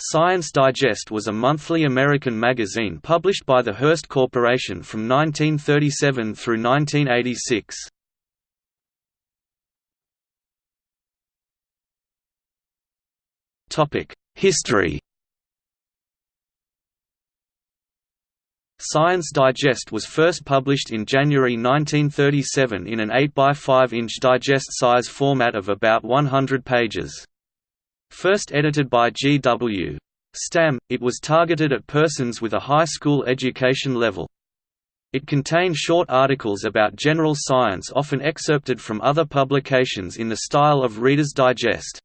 Science Digest was a monthly American magazine published by the Hearst Corporation from 1937 through 1986. History Science Digest was first published in January 1937 in an 8x5-inch digest-size format of about 100 pages. First edited by G. W. Stamm, it was targeted at persons with a high school education level. It contained short articles about general science often excerpted from other publications in the style of Reader's Digest.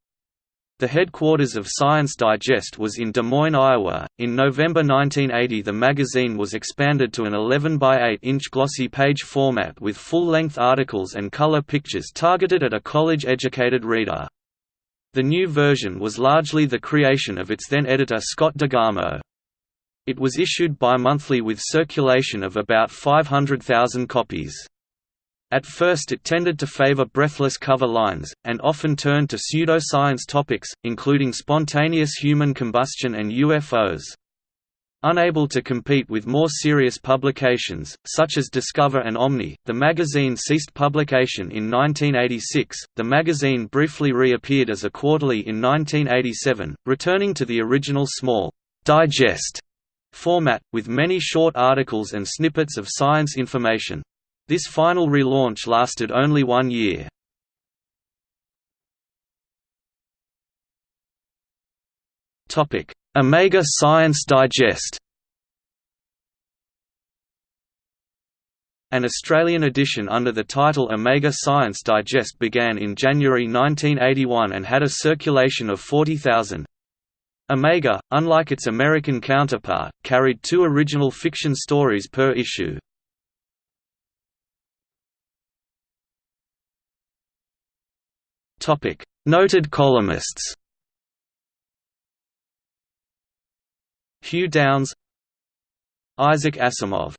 The headquarters of Science Digest was in Des Moines, Iowa. In November 1980, the magazine was expanded to an 11 by 8 inch glossy page format with full length articles and color pictures targeted at a college educated reader. The new version was largely the creation of its then editor Scott DeGarmo. It was issued bi-monthly with circulation of about 500,000 copies. At first it tended to favor breathless cover lines, and often turned to pseudoscience topics, including spontaneous human combustion and UFOs. Unable to compete with more serious publications, such as Discover and Omni, the magazine ceased publication in 1986. The magazine briefly reappeared as a quarterly in 1987, returning to the original small digest format, with many short articles and snippets of science information. This final relaunch lasted only one year. Omega Science Digest An Australian edition under the title Omega Science Digest began in January 1981 and had a circulation of 40,000. Omega, unlike its American counterpart, carried two original fiction stories per issue. Noted columnists Hugh Downs Isaac Asimov